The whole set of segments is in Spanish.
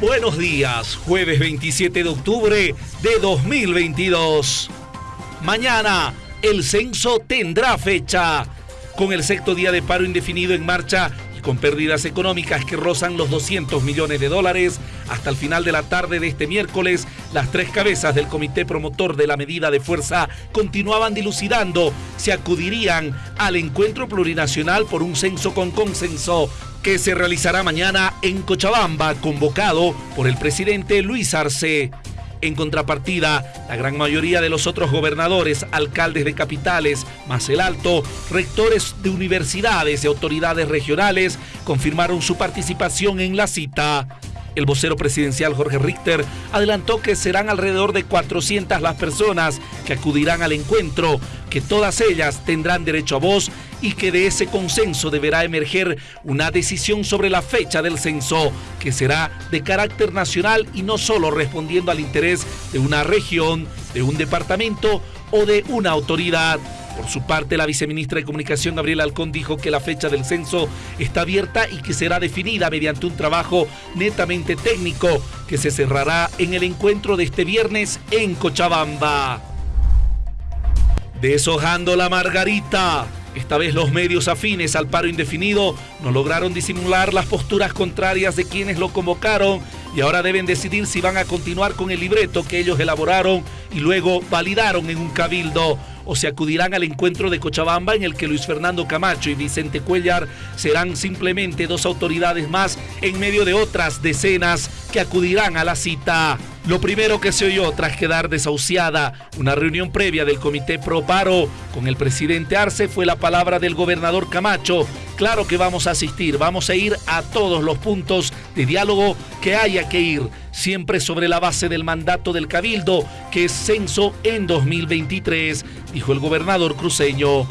Buenos días, jueves 27 de octubre de 2022. Mañana el censo tendrá fecha. Con el sexto día de paro indefinido en marcha y con pérdidas económicas que rozan los 200 millones de dólares, hasta el final de la tarde de este miércoles, las tres cabezas del comité promotor de la medida de fuerza continuaban dilucidando si acudirían al encuentro plurinacional por un censo con consenso que se realizará mañana en Cochabamba, convocado por el presidente Luis Arce. En contrapartida, la gran mayoría de los otros gobernadores, alcaldes de capitales, más el alto, rectores de universidades y autoridades regionales confirmaron su participación en la cita. El vocero presidencial Jorge Richter adelantó que serán alrededor de 400 las personas que acudirán al encuentro, que todas ellas tendrán derecho a voz y que de ese consenso deberá emerger una decisión sobre la fecha del censo, que será de carácter nacional y no solo respondiendo al interés de una región, de un departamento o de una autoridad. Por su parte, la viceministra de Comunicación, Gabriela Alcón, dijo que la fecha del censo está abierta y que será definida mediante un trabajo netamente técnico que se cerrará en el encuentro de este viernes en Cochabamba. Deshojando la margarita. Esta vez los medios afines al paro indefinido no lograron disimular las posturas contrarias de quienes lo convocaron y ahora deben decidir si van a continuar con el libreto que ellos elaboraron y luego validaron en un cabildo o se acudirán al encuentro de Cochabamba en el que Luis Fernando Camacho y Vicente Cuellar serán simplemente dos autoridades más en medio de otras decenas que acudirán a la cita. Lo primero que se oyó tras quedar desahuciada una reunión previa del Comité Pro Paro con el presidente Arce fue la palabra del gobernador Camacho. Claro que vamos a asistir, vamos a ir a todos los puntos de diálogo que haya que ir siempre sobre la base del mandato del Cabildo, que es censo en 2023, dijo el gobernador cruceño.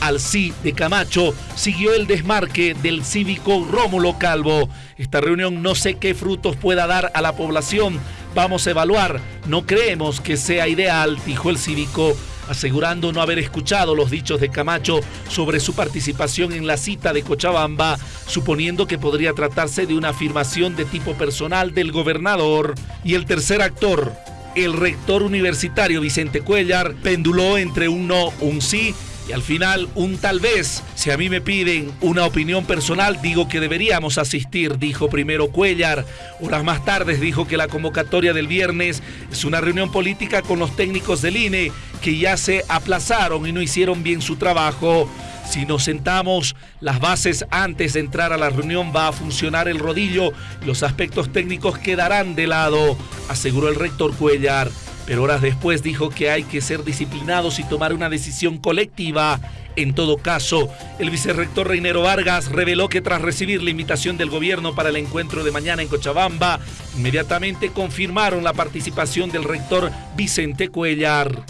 Al sí de Camacho siguió el desmarque del cívico Rómulo Calvo. Esta reunión no sé qué frutos pueda dar a la población. Vamos a evaluar. No creemos que sea ideal, dijo el cívico asegurando no haber escuchado los dichos de Camacho sobre su participación en la cita de Cochabamba, suponiendo que podría tratarse de una afirmación de tipo personal del gobernador. Y el tercer actor, el rector universitario Vicente Cuellar, penduló entre un no, un sí y al final un tal vez. Si a mí me piden una opinión personal, digo que deberíamos asistir, dijo primero Cuellar. Horas más tarde dijo que la convocatoria del viernes es una reunión política con los técnicos del INE que ya se aplazaron y no hicieron bien su trabajo. Si nos sentamos las bases antes de entrar a la reunión va a funcionar el rodillo los aspectos técnicos quedarán de lado, aseguró el rector Cuellar pero horas después dijo que hay que ser disciplinados y tomar una decisión colectiva. En todo caso, el vicerrector Reinero Vargas reveló que tras recibir la invitación del gobierno para el encuentro de mañana en Cochabamba, inmediatamente confirmaron la participación del rector Vicente Cuellar.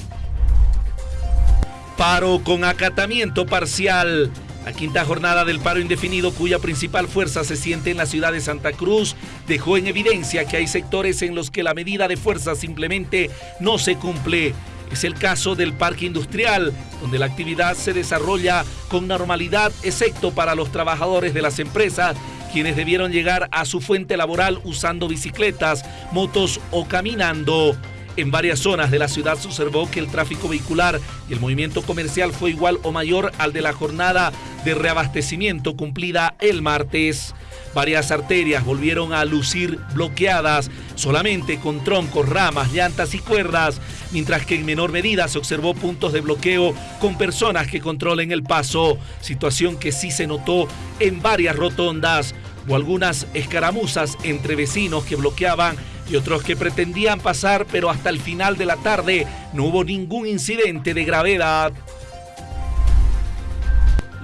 Paro con acatamiento parcial. La quinta jornada del paro indefinido, cuya principal fuerza se siente en la ciudad de Santa Cruz, dejó en evidencia que hay sectores en los que la medida de fuerza simplemente no se cumple. Es el caso del parque industrial, donde la actividad se desarrolla con normalidad, excepto para los trabajadores de las empresas, quienes debieron llegar a su fuente laboral usando bicicletas, motos o caminando. En varias zonas de la ciudad se observó que el tráfico vehicular y el movimiento comercial fue igual o mayor al de la jornada de reabastecimiento cumplida el martes. Varias arterias volvieron a lucir bloqueadas solamente con troncos, ramas, llantas y cuerdas, mientras que en menor medida se observó puntos de bloqueo con personas que controlen el paso, situación que sí se notó en varias rotondas o algunas escaramuzas entre vecinos que bloqueaban y otros que pretendían pasar, pero hasta el final de la tarde no hubo ningún incidente de gravedad.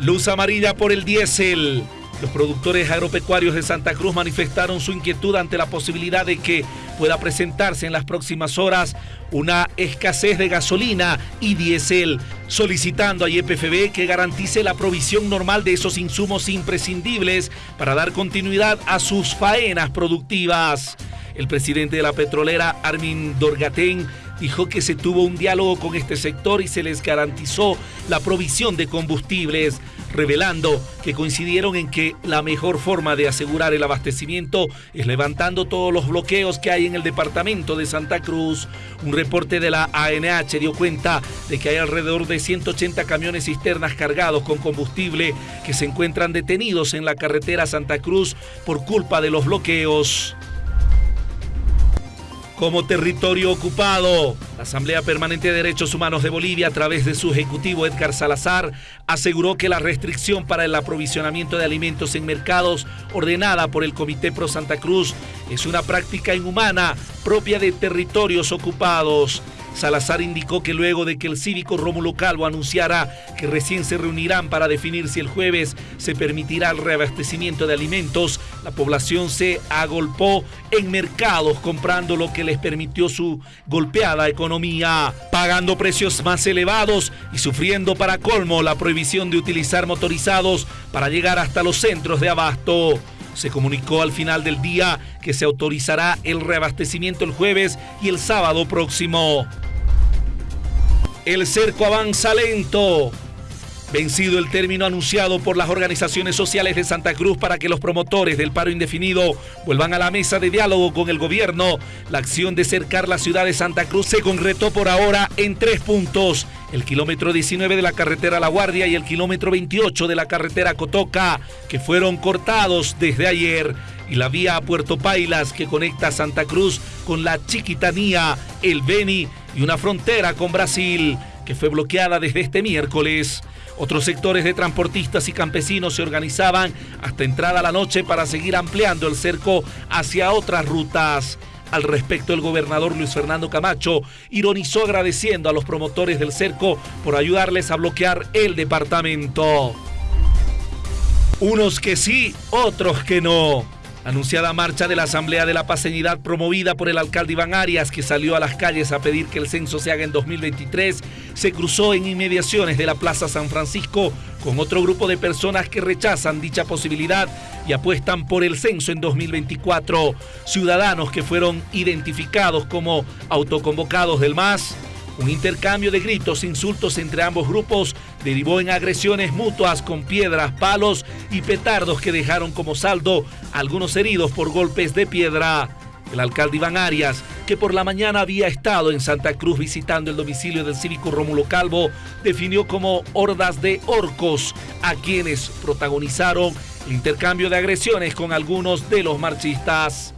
Luz amarilla por el diésel. Los productores agropecuarios de Santa Cruz manifestaron su inquietud ante la posibilidad de que pueda presentarse en las próximas horas una escasez de gasolina y diésel, solicitando a YPFB que garantice la provisión normal de esos insumos imprescindibles para dar continuidad a sus faenas productivas. El presidente de la petrolera, Armin Dorgatén, dijo que se tuvo un diálogo con este sector y se les garantizó la provisión de combustibles. revelando que coincidieron en que la mejor forma de asegurar el abastecimiento es levantando todos los bloqueos que hay en el departamento de Santa Cruz. Un reporte de la ANH dio cuenta de que hay alrededor de 180 camiones cisternas cargados con combustible que se encuentran detenidos en la carretera Santa Cruz por culpa de los bloqueos como territorio ocupado. La Asamblea Permanente de Derechos Humanos de Bolivia, a través de su ejecutivo Edgar Salazar, aseguró que la restricción para el aprovisionamiento de alimentos en mercados ordenada por el Comité Pro Santa Cruz es una práctica inhumana propia de territorios ocupados. Salazar indicó que luego de que el cívico Rómulo Calvo anunciara que recién se reunirán para definir si el jueves se permitirá el reabastecimiento de alimentos, la población se agolpó en mercados comprando lo que les permitió su golpeada economía, pagando precios más elevados y sufriendo para colmo la prohibición de utilizar motorizados para llegar hasta los centros de abasto. Se comunicó al final del día que se autorizará el reabastecimiento el jueves y el sábado próximo. El cerco avanza lento. Vencido el término anunciado por las organizaciones sociales de Santa Cruz para que los promotores del paro indefinido vuelvan a la mesa de diálogo con el gobierno, la acción de cercar la ciudad de Santa Cruz se concretó por ahora en tres puntos. El kilómetro 19 de la carretera La Guardia y el kilómetro 28 de la carretera Cotoca, que fueron cortados desde ayer. Y la vía a Puerto Pailas que conecta Santa Cruz con la Chiquitanía, el Beni y una frontera con Brasil que fue bloqueada desde este miércoles. Otros sectores de transportistas y campesinos se organizaban hasta entrada la noche para seguir ampliando el cerco hacia otras rutas. Al respecto, el gobernador Luis Fernando Camacho ironizó agradeciendo a los promotores del cerco por ayudarles a bloquear el departamento. Unos que sí, otros que no. Anunciada marcha de la Asamblea de la Paseñidad promovida por el alcalde Iván Arias, que salió a las calles a pedir que el censo se haga en 2023, se cruzó en inmediaciones de la Plaza San Francisco con otro grupo de personas que rechazan dicha posibilidad y apuestan por el censo en 2024. Ciudadanos que fueron identificados como autoconvocados del MAS un intercambio de gritos e insultos entre ambos grupos derivó en agresiones mutuas con piedras, palos y petardos que dejaron como saldo algunos heridos por golpes de piedra. El alcalde Iván Arias, que por la mañana había estado en Santa Cruz visitando el domicilio del cívico Rómulo Calvo, definió como hordas de orcos a quienes protagonizaron el intercambio de agresiones con algunos de los marchistas.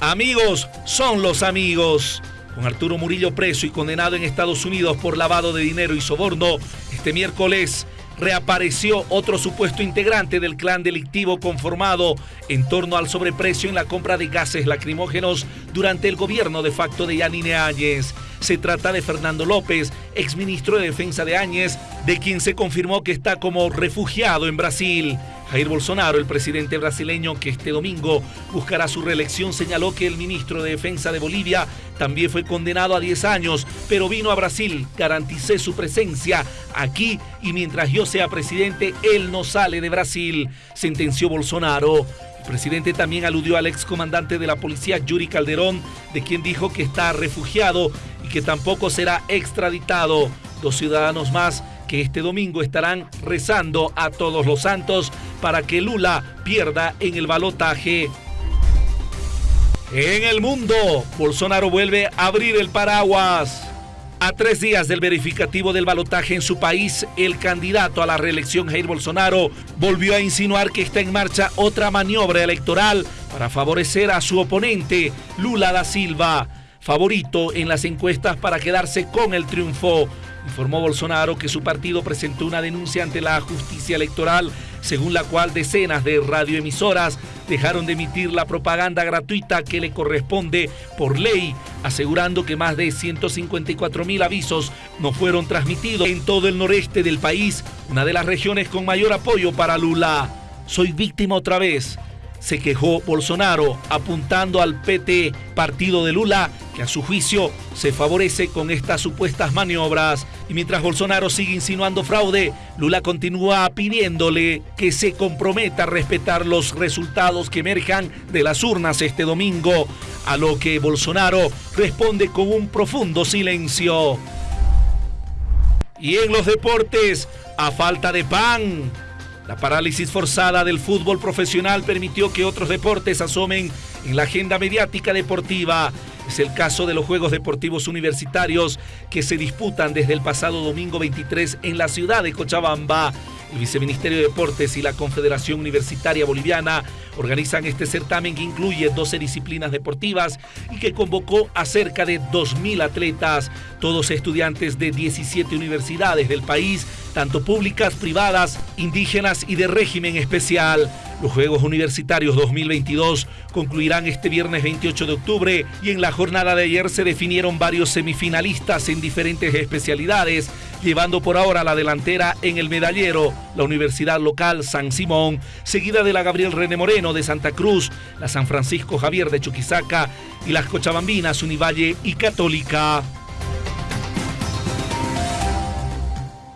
Amigos son los amigos. Con Arturo Murillo preso y condenado en Estados Unidos por lavado de dinero y soborno, este miércoles reapareció otro supuesto integrante del clan delictivo conformado en torno al sobreprecio en la compra de gases lacrimógenos durante el gobierno de facto de Yanine Áñez. Se trata de Fernando López, exministro de Defensa de Áñez, de quien se confirmó que está como refugiado en Brasil. Jair Bolsonaro, el presidente brasileño que este domingo buscará su reelección, señaló que el ministro de Defensa de Bolivia también fue condenado a 10 años, pero vino a Brasil. Garanticé su presencia aquí y mientras yo sea presidente, él no sale de Brasil, sentenció Bolsonaro. El presidente también aludió al excomandante de la policía Yuri Calderón, de quien dijo que está refugiado y que tampoco será extraditado. Dos ciudadanos más que este domingo estarán rezando a todos los santos para que Lula pierda en el balotaje. En el mundo, Bolsonaro vuelve a abrir el paraguas. A tres días del verificativo del balotaje en su país, el candidato a la reelección Jair Bolsonaro volvió a insinuar que está en marcha otra maniobra electoral para favorecer a su oponente, Lula da Silva, favorito en las encuestas para quedarse con el triunfo. Informó Bolsonaro que su partido presentó una denuncia ante la justicia electoral según la cual decenas de radioemisoras dejaron de emitir la propaganda gratuita que le corresponde por ley, asegurando que más de 154 mil avisos no fueron transmitidos en todo el noreste del país, una de las regiones con mayor apoyo para Lula. Soy víctima otra vez se quejó Bolsonaro, apuntando al PT, partido de Lula, que a su juicio se favorece con estas supuestas maniobras. Y mientras Bolsonaro sigue insinuando fraude, Lula continúa pidiéndole que se comprometa a respetar los resultados que emerjan de las urnas este domingo, a lo que Bolsonaro responde con un profundo silencio. Y en los deportes, a falta de pan. La parálisis forzada del fútbol profesional permitió que otros deportes asomen en la agenda mediática deportiva. Es el caso de los Juegos Deportivos Universitarios que se disputan desde el pasado domingo 23 en la ciudad de Cochabamba. El Viceministerio de Deportes y la Confederación Universitaria Boliviana organizan este certamen que incluye 12 disciplinas deportivas y que convocó a cerca de 2.000 atletas, todos estudiantes de 17 universidades del país, tanto públicas, privadas, indígenas y de régimen especial. Los Juegos Universitarios 2022 concluirán este viernes 28 de octubre y en la jornada de ayer se definieron varios semifinalistas en diferentes especialidades, llevando por ahora la delantera en el medallero la Universidad Local San Simón, seguida de la Gabriel René Moreno de Santa Cruz, la San Francisco Javier de Chuquisaca y las Cochabambinas Univalle y Católica.